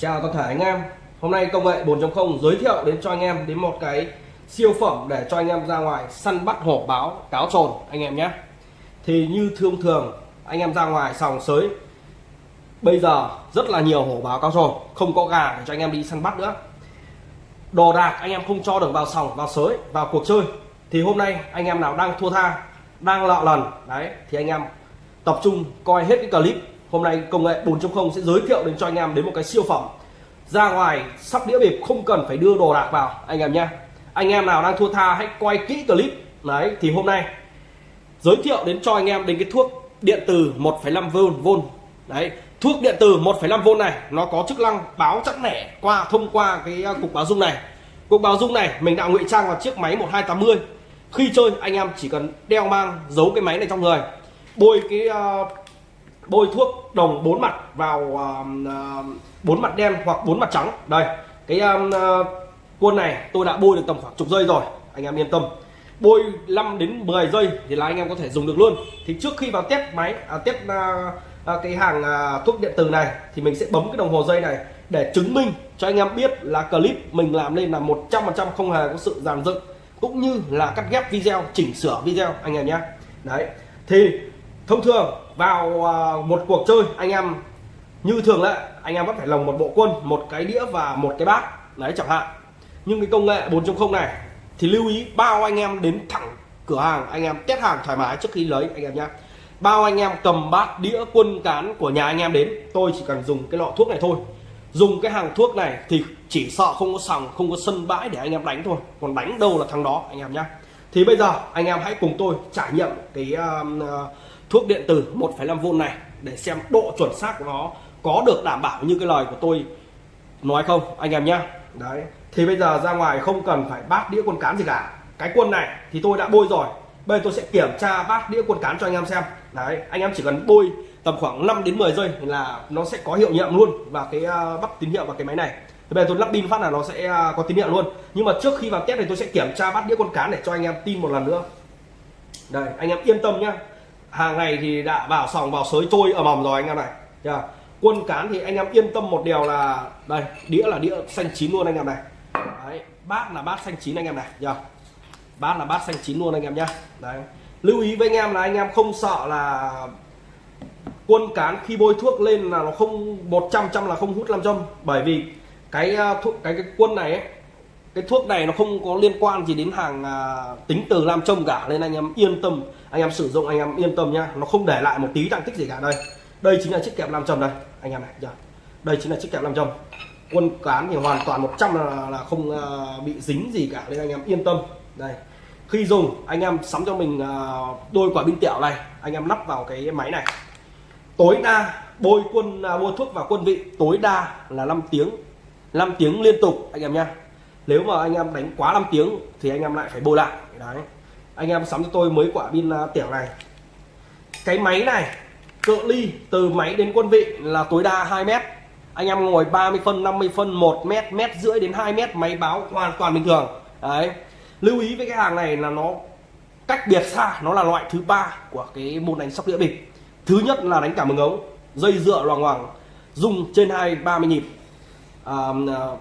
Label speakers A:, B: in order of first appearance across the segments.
A: Chào toàn thể anh em. Hôm nay công nghệ 4.0 giới thiệu đến cho anh em đến một cái siêu phẩm để cho anh em ra ngoài săn bắt hổ báo cáo trồn anh em nhé. Thì như thường thường anh em ra ngoài sòng sới Bây giờ rất là nhiều hổ báo cáo trồn Không có gà để cho anh em đi săn bắt nữa. Đồ đạc anh em không cho được vào sòng, vào sới, vào cuộc chơi. Thì hôm nay anh em nào đang thua tha Đang lọ lần Đấy thì anh em tập trung coi hết cái clip hôm nay công nghệ 4.0 sẽ giới thiệu đến cho anh em đến một cái siêu phẩm. Ra ngoài sắp đĩa bịp không cần phải đưa đồ đạc vào anh em nhé. Anh em nào đang thua tha hãy quay kỹ clip. Đấy thì hôm nay giới thiệu đến cho anh em đến cái thuốc điện từ 1,5V đấy thuốc điện từ 1,5V này nó có chức năng báo chắc nẻ qua thông qua cái à, cục báo dung này. Cục báo dung này mình đã ngụy trang vào chiếc máy 1280 khi chơi anh em chỉ cần đeo mang giấu cái máy này trong người. Bôi cái uh, bôi thuốc đồng bốn mặt vào ờ, ờ, bốn uh, mặt đen hoặc bốn mặt trắng. Đây cái um, uh, quân này tôi đã bôi được tầm khoảng chục giây rồi anh em yên tâm. Bôi 5 đến 10 giây thì là anh em có thể dùng được luôn. Thì trước khi vào test máy à, test à, cái hàng à, thuốc điện tử này thì mình sẽ bấm cái đồng hồ dây này để chứng minh cho anh em biết là clip mình làm lên là 100% không hề có sự giàn dựng cũng như là cắt ghép video chỉnh sửa video anh em nhé. Đấy thì thông thường vào à, một cuộc chơi anh em như thường lệ anh em vẫn phải lồng một bộ quân một cái đĩa và một cái bát. Đấy chẳng hạn. Nhưng cái công nghệ 4.0 này thì lưu ý bao anh em đến thẳng cửa hàng anh em test hàng thoải mái trước khi lấy anh em nhé bao anh em cầm bát đĩa quân cán của nhà anh em đến tôi chỉ cần dùng cái lọ thuốc này thôi. Dùng cái hàng thuốc này thì chỉ sợ không có sòng không có sân bãi để anh em đánh thôi. Còn đánh đâu là thằng đó anh em nhé thì bây giờ anh em hãy cùng tôi trải nghiệm cái uh, thuốc điện tử 1,5V này để xem độ chuẩn xác của nó có được đảm bảo như cái lời của tôi nói không anh em nhé đấy thì bây giờ ra ngoài không cần phải bát đĩa quân cán gì cả. Cái quân này thì tôi đã bôi rồi. Bây giờ tôi sẽ kiểm tra bát đĩa quân cán cho anh em xem. Đấy anh em chỉ cần bôi tầm khoảng 5 đến 10 giây là nó sẽ có hiệu nghiệm luôn và cái à, uh, bắt tín hiệu vào cái máy này. Thì bây giờ tôi lắp pin phát là nó sẽ uh, có tín hiệu luôn. Nhưng mà trước khi vào test thì tôi sẽ kiểm tra bát đĩa quân cán để cho anh em tin một lần nữa. Đây anh em yên tâm nhá hàng ngày thì đã vào sòng vào sới trôi ở mầm rồi anh em này. Yeah. quân cán thì anh em yên tâm một điều là đây đĩa là đĩa xanh chín luôn anh em này. Đấy bát là bát xanh chín anh em này nhá. Bát là bát xanh chín luôn anh em nhá. Đấy. Lưu ý với anh em là anh em không sợ là quân cán khi bôi thuốc lên là nó không 100 trăm là không hút làm châm bởi vì cái à, thuốc cái cái quân này ấy, cái thuốc này nó không có liên quan gì đến hàng à, tính từ làm trông cả nên anh em yên tâm anh em sử dụng anh em yên tâm nhá. Nó không để lại một tí tăng tích gì cả. Đây đây chính là chiếc kẹp làm trầm đây anh em này giờ. Đây chính là chiếc kẹp làm trầm quân cán thì hoàn toàn 100 là, là không à, bị dính gì cả nên anh em yên tâm. Đây khi dùng anh em sắm cho mình à, đôi quả pin tẹo này anh em lắp vào cái máy này. Tối đa bôi quân à, bôi thuốc vào quân vị tối đa là 5 tiếng 5 tiếng liên tục anh em nha nếu mà anh em đánh quá 5 tiếng thì anh em lại phải bôi lại. Đấy. Anh em sắm cho tôi mới quả pin à, tiểu này. Cái máy này, cự ly từ máy đến quân vị là tối đa 2 mét. Anh em ngồi 30 phân 50 phân 1 mét mét rưỡi đến 2 mét, máy báo hoàn toàn bình thường. Đấy. Lưu ý với cái hàng này là nó cách biệt xa, nó là loại thứ ba của cái môn đánh sóc đĩa bịp. Thứ nhất là đánh cả mừng ống, dây dựa loằng ngoằng, dùng trên hai 30 nhịp à,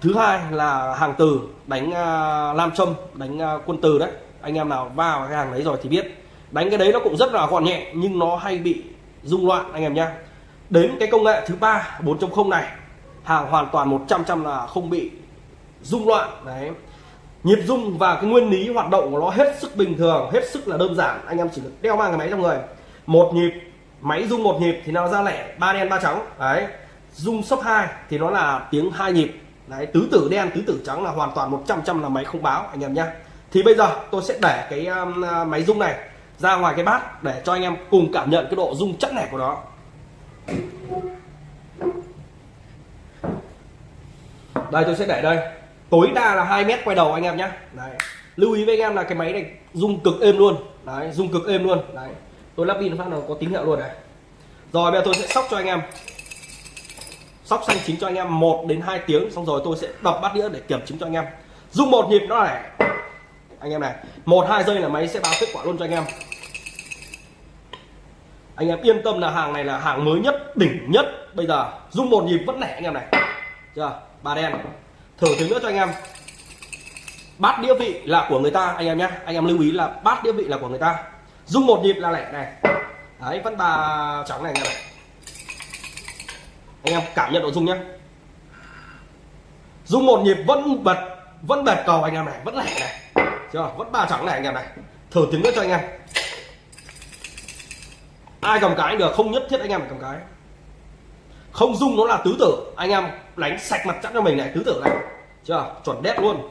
A: thứ hai là hàng từ đánh à, lam châm đánh à, quân từ đấy. Anh em nào vào cái hàng đấy rồi thì biết. Đánh cái đấy nó cũng rất là gọn nhẹ nhưng nó hay bị rung loạn anh em nhá. Đến cái công nghệ thứ ba 4.0 này hàng hoàn toàn 100 trăm là không bị rung loạn đấy. Nhịp rung và cái nguyên lý hoạt động của nó hết sức bình thường hết sức là đơn giản. Anh em chỉ được đeo mang cái máy trong người. Một nhịp máy rung một nhịp thì nó ra lẻ ba đen ba trắng đấy rung sấp 2 thì nó là tiếng hai nhịp. Đấy tứ tử đen tứ tử trắng là hoàn toàn 100 trăm là máy không báo anh em nhé thì bây giờ tôi sẽ để cái um, máy rung này ra ngoài cái bát để cho anh em cùng cảm nhận cái độ rung chắc nẻ của nó. Đây tôi sẽ để đây. Tối đa là 2 mét quay đầu anh em nhé đấy lưu ý với anh em là cái máy này rung cực êm luôn. Đấy rung cực êm luôn. Đấy tôi lắp pin phát nào có tín hiệu luôn này. Rồi bây giờ tôi sẽ sóc cho anh em sóc xanh chín cho anh em 1 đến 2 tiếng. Xong rồi tôi sẽ đập bát đĩa để kiểm chứng cho anh em. Dùng một nhịp nó này anh em này, một, hai giây là máy sẽ báo kết quả luôn cho anh em. Anh em yên tâm là hàng này là hàng mới nhất, đỉnh nhất. Bây giờ, dùng một nhịp vẫn lẻ anh em này. Chưa? Ba đen. Thử tiếng nữa cho anh em. Bát đĩa vị là của người ta, anh em nhé. Anh em lưu ý là bát đĩa vị là của người ta. Dung một nhịp là lẻ này. Đấy, vẫn bà trắng này anh em này anh em cảm nhận nội dung nhé. Dung một nhịp vẫn bật vẫn bệt cầu anh em này vẫn lẻ này. Chưa vẫn ba trắng này anh em này. Thử tiếng nữa cho anh em. Ai cầm cái được không nhất thiết anh em phải cầm cái. Không dung nó là tứ tử. Anh em đánh sạch mặt chắn cho mình này tứ tử này. Chưa chuẩn đét luôn.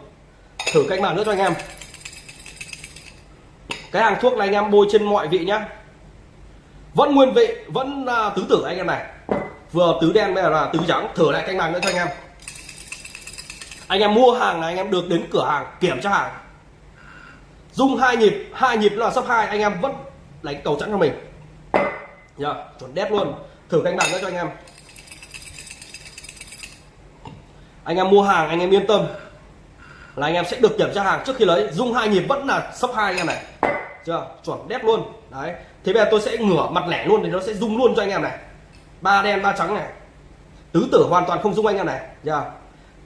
A: Thử cách mạng nữa cho anh em. Cái hàng thuốc này anh em bôi trên mọi vị nhá. Vẫn nguyên vị vẫn uh, tứ tử anh em này vừa tứ đen bây giờ là tứ trắng. Thử lại canh bằng nữa cho anh em. Anh em mua hàng là anh em được đến cửa hàng kiểm tra hàng. Dung hai nhịp hai nhịp là sấp hai anh em vẫn đánh cầu chẵn cho mình. Yeah, chuẩn đét luôn. Thử canh bằng nữa cho anh em. Anh em mua hàng anh em yên tâm là anh em sẽ được kiểm tra hàng trước khi lấy. Dung hai nhịp vẫn là sấp hai anh em này. Chưa chuẩn đét luôn. Đấy thế bây giờ tôi sẽ ngửa mặt lẻ luôn thì nó sẽ rung luôn cho anh em này ba đen ba trắng này. Tứ tử hoàn toàn không rung anh em này. Nha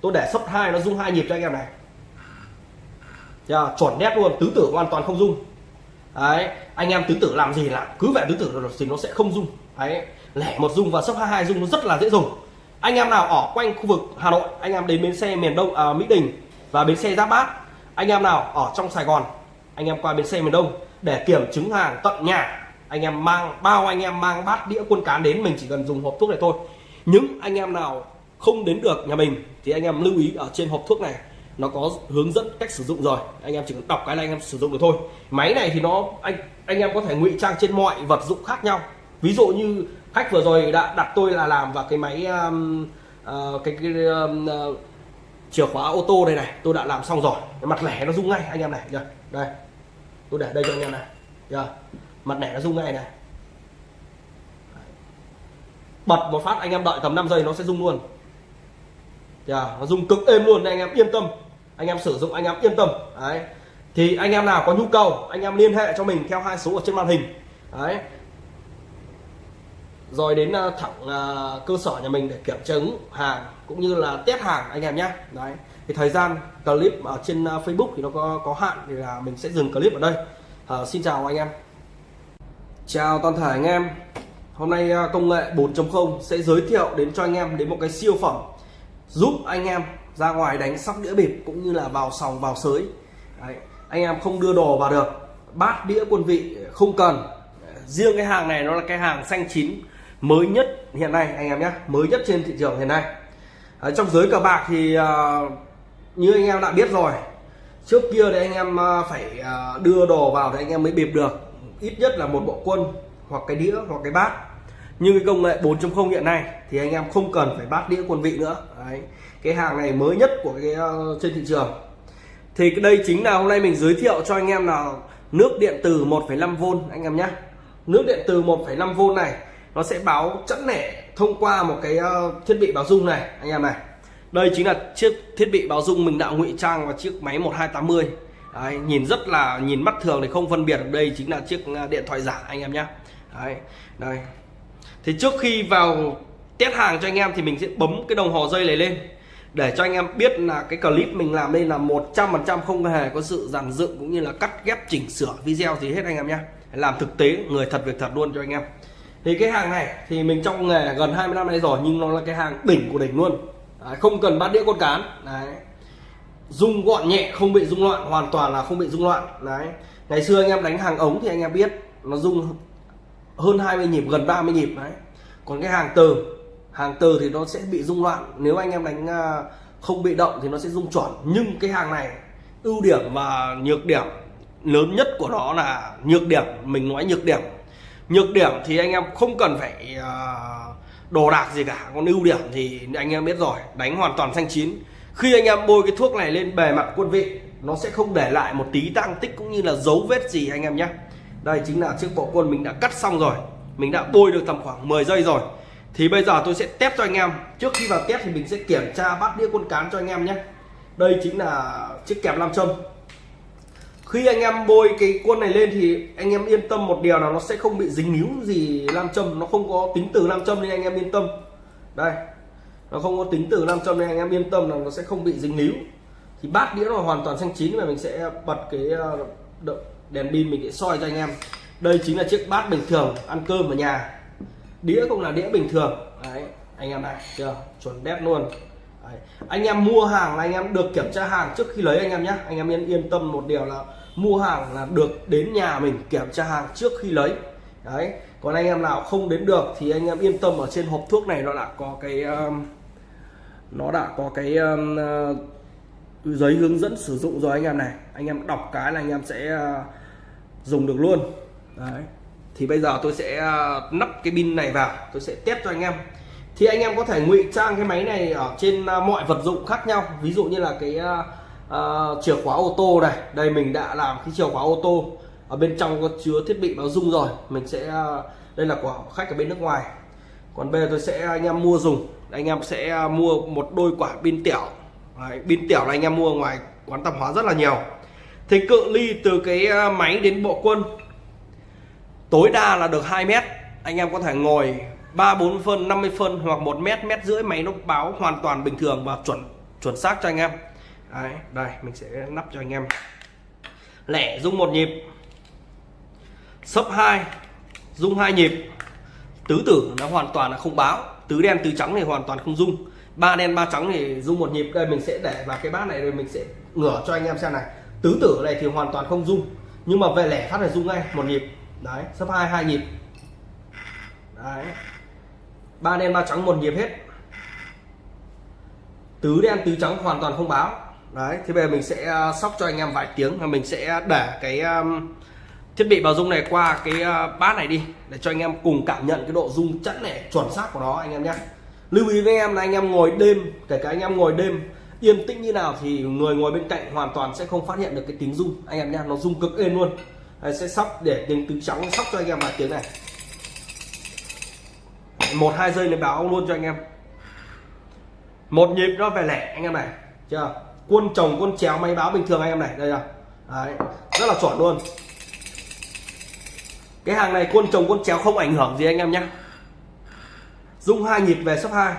A: tôi để sấp hai nó rung hai nhịp cho anh em này. Nha chuẩn nét luôn. Tứ tử hoàn toàn không rung đấy anh em tứ tử làm gì làm cứ vẻ tứ tử rồi thì nó sẽ không rung đấy lẻ một rung và sấp hai hai rung nó rất là dễ dùng. Anh em nào ở quanh khu vực Hà Nội anh em đến bến xe miền Đông à, Mỹ Đình và bến xe Giáp Bát anh em nào ở trong Sài Gòn anh em qua bến xe miền Đông để kiểm chứng hàng tận nhà anh em mang bao anh em mang bát đĩa quân cán đến mình chỉ cần dùng hộp thuốc này thôi. Những anh em nào không đến được nhà mình thì anh em lưu ý ở trên hộp thuốc này nó có hướng dẫn cách sử dụng rồi. Anh em chỉ cần đọc cái là anh em sử dụng được thôi. Máy này thì nó anh anh em có thể ngụy trang trên mọi vật dụng khác nhau. Ví dụ như khách vừa rồi đã đặt tôi là làm vào cái máy um, uh, cái, cái um, uh, chìa khóa ô tô đây này tôi đã làm xong rồi. Cái mặt lẻ nó rung ngay anh em này nhá đây. Tôi để đây cho anh em này. Nhá mặt nẻ nó rung ngay này. Bật một phát anh em đợi tầm 5 giây nó sẽ rung luôn. Yeah, nó rung cực êm luôn nên anh em yên tâm. Anh em sử dụng anh em yên tâm. Đấy. Thì anh em nào có nhu cầu anh em liên hệ cho mình theo hai số ở trên màn hình. Đấy. Rồi đến ờ, thẳng uh, cơ sở nhà mình để kiểm chứng hàng cũng như là test hàng anh em nhé đấy. Thì thời gian clip ở trên uh, Facebook thì nó có có hạn thì là mình sẽ dừng clip ở đây. Uh, xin chào anh em chào toàn thể anh em. Hôm nay à, công nghệ 4.0 sẽ giới thiệu đến cho anh em đến một cái siêu phẩm giúp anh em ra ngoài đánh sóc đĩa bịp cũng như là vào sòng vào sới. Đấy. anh em không đưa đồ vào được. Bát đĩa quân vị không cần. Riêng cái hàng này nó là cái hàng xanh chín mới nhất hiện nay anh em nhé mới nhất trên thị trường hiện nay. Ở trong giới cờ bạc thì uh, như anh em đã biết rồi trước kia thì anh em à, phải đưa đồ vào thì anh em mới bịp được ít nhất là một bộ quân hoặc cái đĩa hoặc cái bát. Như cái công nghệ 4.0 hiện nay thì anh em không cần phải bát đĩa quân vị nữa. Đấy. cái hàng này mới nhất của cái uh, trên thị trường. Thì đây chính là hôm nay mình giới thiệu cho anh em là nước điện từ 1,5V anh em nhé. Nước điện từ 1,5V này nó sẽ báo chẵn lẻ thông qua một cái ờ, thiết bị báo dung này anh em này. Đây chính là chiếc thiết bị báo dung mình đã ngụy trang vào chiếc máy 1280 Đấy, nhìn rất là nhìn mắt thường thì không phân biệt được đây chính là chiếc à, điện thoại giả anh em nhé Đấy, đây. Thì trước khi vào test hàng cho anh em thì mình sẽ bấm cái đồng hồ dây này lên để cho anh em biết là cái clip mình làm đây là 100% không hề có sự dàn dựng cũng như là cắt ghép chỉnh sửa video gì hết anh em nhé làm thực tế người thật việc thật luôn cho anh em. Thì cái hàng này thì mình trong nghề gần 20 năm nay rồi nhưng nó là cái hàng đỉnh của đỉnh luôn. Đấy, không cần bát đĩa con cán. Đấy rung gọn nhẹ, không bị rung loạn, hoàn toàn là không bị rung loạn. Đấy. Ngày xưa anh em đánh hàng ống thì anh em biết, nó rung hơn 20 nhịp, gần 30 nhịp. Đấy. Còn cái hàng từ hàng từ thì nó sẽ bị rung loạn. Nếu anh em đánh à, không bị động thì nó sẽ rung chuẩn nhưng cái hàng này, ưu điểm và nhược điểm, lớn nhất của nó là nhược điểm, mình nói nhược điểm. Nhược điểm thì anh em không cần phải à, đồ đạc gì cả. Còn ưu điểm thì anh em biết rồi, đánh hoàn toàn xanh chín khi anh em bôi cái thuốc này lên bề mặt quân vị, nó sẽ không để lại một tí tăng tích cũng như là dấu vết gì anh em nhé. Đây chính là chiếc bộ quân mình đã cắt xong rồi. Mình đã bôi được tầm khoảng 10 giây rồi. Thì bây giờ tôi sẽ test cho anh em. Trước khi vào test thì mình sẽ kiểm tra bát đĩa quân cán cho anh em nhé. Đây chính là chiếc kẹp nam châm. Khi anh em bôi cái quân này lên thì anh em yên tâm một điều là nó sẽ không bị dính níu gì nam châm. Nó không có tính từ nam châm nên anh em yên tâm. Đây nó không có tính từ nam châm nên anh em yên tâm là nó sẽ không bị dính líu. Thì bát đĩa là hoàn toàn xanh chín và mình sẽ bật cái ờ, đèn pin mình sẽ soi cho anh em. Đây chính là chiếc bát bình thường ăn cơm ở nhà. Đĩa cũng là đĩa bình thường. Đấy anh em này chưa? Chuẩn đét luôn. Đấy. anh em mua hàng là anh em được kiểm tra hàng trước khi lấy anh em nhé anh em yên yên tâm một điều là mua hàng là được đến nhà mình kiểm tra hàng trước khi lấy. Đấy còn anh em nào không đến được thì anh em yên tâm ở trên hộp thuốc này nó đã có cái um, nó đã có cái um, uh, giấy hướng dẫn sử dụng rồi anh em này. Anh em đọc cái là anh em sẽ uh, dùng được luôn. Đấy. Thì bây giờ tôi sẽ uh, nắp cái pin này vào. Tôi sẽ test cho anh em. Thì anh em có thể ngụy trang cái máy này ở trên uh, mọi vật dụng khác nhau. Ví dụ như là cái uh, uh, chìa khóa ô tô này. Đây mình đã làm cái chìa khóa ô tô. Ở bên trong có chứa thiết bị báo dung rồi. Mình sẽ uh, đây là của khách ở bên nước ngoài. Còn bây giờ tôi sẽ anh em mua dùng anh em sẽ à, mua một đôi quả pin tẻo. Đấy, pin tẻo là anh em mua ngoài quán tạp hóa rất là nhiều. Thì cự ly từ cái à, máy đến bộ quân. Tối đa là được 2 mét. Anh em có thể ngồi 3 4 phân 50 phân hoặc 1 mét mét rưỡi máy nó báo hoàn toàn bình thường và chuẩn chuẩn xác cho anh em. Đấy, đây mình sẽ nắp cho anh em. Lẻ rung một nhịp. Sấp 2 rung hai nhịp. Tứ tử nó hoàn toàn là không báo tứ đen tứ trắng thì hoàn toàn không dung ba đen ba trắng thì dung một nhịp. Đây mình sẽ để vào cái bát này rồi mình sẽ ngửa cho anh em xem này. Tứ tử này thì hoàn toàn không dung nhưng mà về lẻ phát này dung ngay một nhịp. Đấy sấp hai hai nhịp. Đấy. Ba đen ba trắng một nhịp hết. Tứ đen tứ trắng hoàn toàn không báo. Đấy thế bây giờ mình sẽ à, sóc cho anh em vài tiếng và mình sẽ để cái um, thiết bị báo rung này qua cái ờ, bát này đi để cho anh em cùng cảm nhận cái độ rung chẵn này chuẩn xác của nó anh em nhé. Lưu ý với em là anh em ngồi đêm kể cả anh em ngồi đêm yên tĩnh như nào thì người ngồi bên cạnh hoàn toàn sẽ không phát hiện được cái tiếng rung anh em nhé nó rung cực êm luôn. Đây, sẽ sóc để tiếng tứ trắng sóc cho anh em vài tiếng này. Một hai giây này báo luôn cho anh em. Một nhịp nó về lẻ anh em này chưa? Quân chồng quân chéo máy báo bình thường anh em này đây là Đấy, rất là chuẩn luôn cái hàng này quân trồng quân chéo không ảnh hưởng gì anh em nhé. Dung hai nhịp về sấp hai.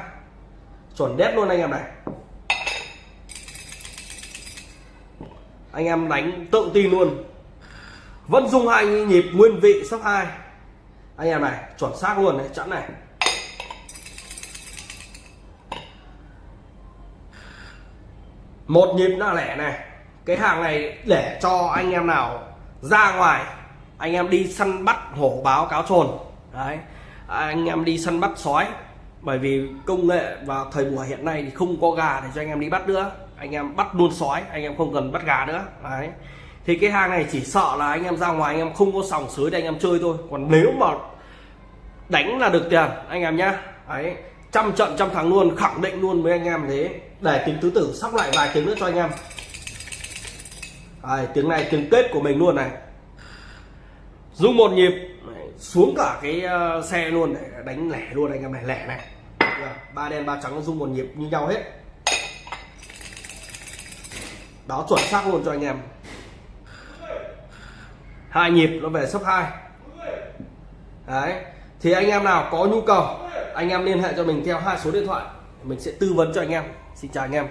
A: Chuẩn đét luôn anh em này. Anh em đánh tự tin luôn. Vẫn dung hai nhịp nguyên vị sấp hai. Anh em này, chuẩn xác luôn đấy, chẵn này. Một nhịp là lẻ này. Cái hàng này để cho anh em nào ra ngoài anh em đi săn bắt hổ báo cáo trồn. Đấy. Anh em đi săn bắt sói. Bởi vì công nghệ và thời buổi hiện nay thì không có gà để cho anh em đi bắt nữa. Anh em bắt luôn sói anh em không cần bắt gà nữa. Đấy. Thì cái hàng này chỉ sợ là anh em ra ngoài anh em không có sòng sới để anh em chơi thôi. Còn nếu mà đánh là được tiền anh em nhá. Đấy. Trăm trận trăm thắng luôn khẳng định luôn với anh em thế. Để tiếng tứ tử sóc lại vài tiếng nữa cho anh em. Đấy, tiếng này tiếng kết của mình luôn này rung một nhịp xuống cả cái ờ, xe luôn để đánh lẻ luôn, anh em này, lẻ này. Ba đen, ba trắng rung một nhịp như nhau hết. Đó, chuẩn xác luôn cho anh em. Hai nhịp, nó về sấp hai. Đấy, thì anh em nào có nhu cầu, anh em liên hệ cho mình theo hai số điện thoại. Mình sẽ tư vấn cho anh em. Xin chào anh em.